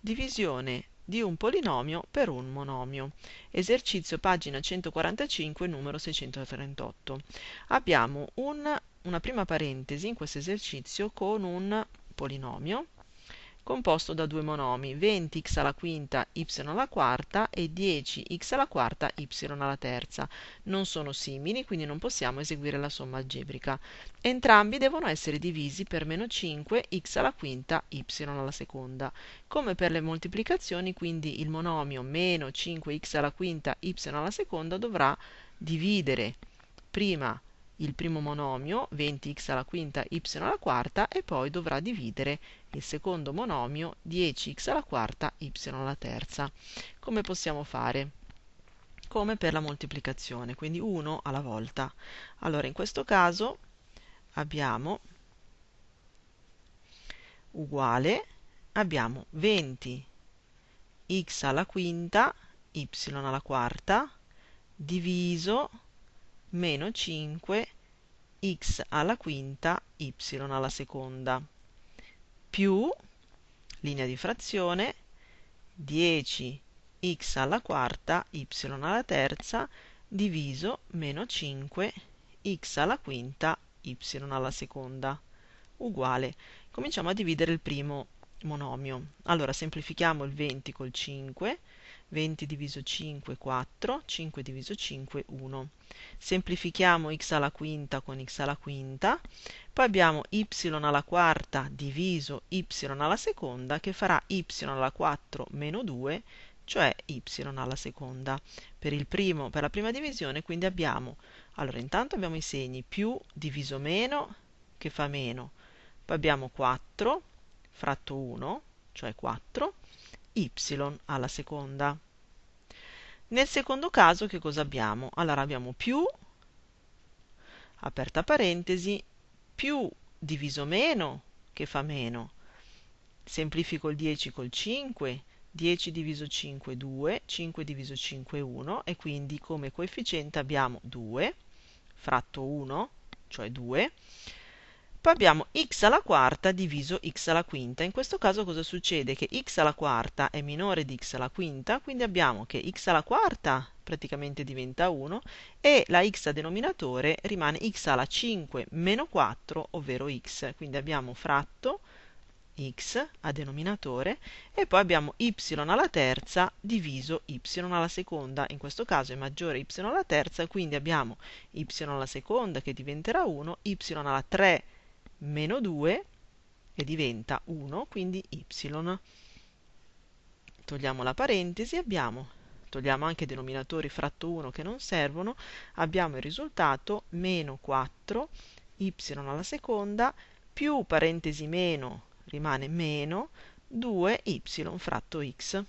divisione di un polinomio per un monomio. Esercizio pagina 145, numero 638. Abbiamo un, una prima parentesi in questo esercizio con un polinomio composto da due monomi, 20x alla quinta y alla quarta e 10x alla quarta y alla terza. Non sono simili, quindi non possiamo eseguire la somma algebrica. Entrambi devono essere divisi per meno 5 x alla quinta y alla seconda. Come per le moltiplicazioni, quindi il monomio meno 5x alla quinta y alla seconda dovrà dividere prima il primo monomio, 20x alla quinta y alla quarta, e poi dovrà dividere il secondo monomio, 10x alla quarta y alla terza. Come possiamo fare? Come per la moltiplicazione, quindi 1 alla volta. Allora, in questo caso abbiamo uguale, abbiamo 20 x alla quinta, y alla quarta, diviso meno 5 x alla quinta y alla seconda. Più linea di frazione 10 x alla quarta y alla terza diviso meno 5 x alla quinta y alla seconda. Uguale. Cominciamo a dividere il primo monomio. Allora semplifichiamo il 20 col 5 20 diviso 5 4, 5 diviso 5 1. Semplifichiamo x alla quinta con x alla quinta, poi abbiamo y alla quarta diviso y alla seconda che farà y alla 4 meno 2, cioè y alla seconda. Per, primo, per la prima divisione quindi abbiamo, allora intanto abbiamo i segni più diviso meno che fa meno, poi abbiamo 4 fratto 1, cioè 4, y alla seconda. Nel secondo caso che cosa abbiamo? Allora abbiamo più, aperta parentesi, più diviso meno che fa meno. Semplifico il 10 col 5, 10 diviso 5 2, 5 diviso 5 1 e quindi come coefficiente abbiamo 2 fratto 1, cioè 2, poi abbiamo x alla quarta diviso x alla quinta. In questo caso cosa succede? Che x alla quarta è minore di x alla quinta, quindi abbiamo che x alla quarta praticamente diventa 1 e la x a denominatore rimane x alla 5 meno 4, ovvero x. Quindi abbiamo fratto x a denominatore e poi abbiamo y alla terza diviso y alla seconda, in questo caso è maggiore y alla terza, quindi abbiamo y alla seconda che diventerà 1, y alla 3 meno 2 e diventa 1, quindi y. Togliamo la parentesi, abbiamo, togliamo anche i denominatori fratto 1 che non servono, abbiamo il risultato meno 4 y alla seconda più parentesi meno rimane meno 2y fratto x.